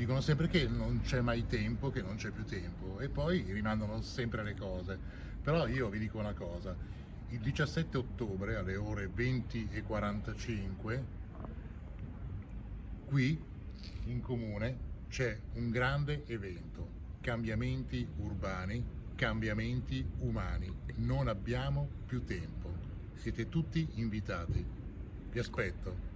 dicono sempre che non c'è mai tempo, che non c'è più tempo e poi rimandano sempre le cose. Però io vi dico una cosa, il 17 ottobre alle ore 20.45 qui in comune c'è un grande evento, cambiamenti urbani, cambiamenti umani. Non abbiamo più tempo. Siete tutti invitati. Vi aspetto.